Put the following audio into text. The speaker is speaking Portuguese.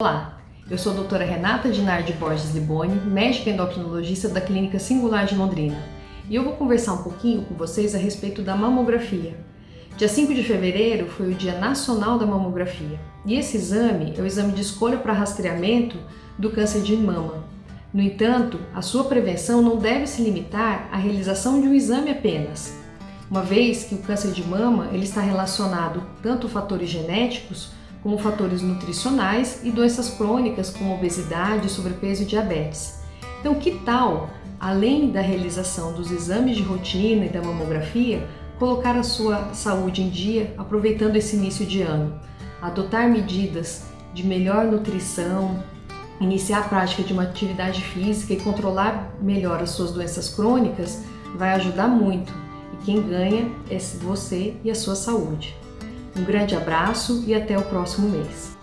Olá, eu sou a doutora Renata Dinardi Borges Liboni, médica endocrinologista da Clínica Singular de Londrina, e eu vou conversar um pouquinho com vocês a respeito da mamografia. Dia 5 de fevereiro foi o Dia Nacional da Mamografia, e esse exame é o exame de escolha para rastreamento do câncer de mama. No entanto, a sua prevenção não deve se limitar à realização de um exame apenas, uma vez que o câncer de mama ele está relacionado tanto a fatores genéticos como fatores nutricionais e doenças crônicas como obesidade, sobrepeso e diabetes. Então, que tal, além da realização dos exames de rotina e da mamografia, colocar a sua saúde em dia aproveitando esse início de ano? Adotar medidas de melhor nutrição, iniciar a prática de uma atividade física e controlar melhor as suas doenças crônicas vai ajudar muito. E quem ganha é você e a sua saúde. Um grande abraço e até o próximo mês.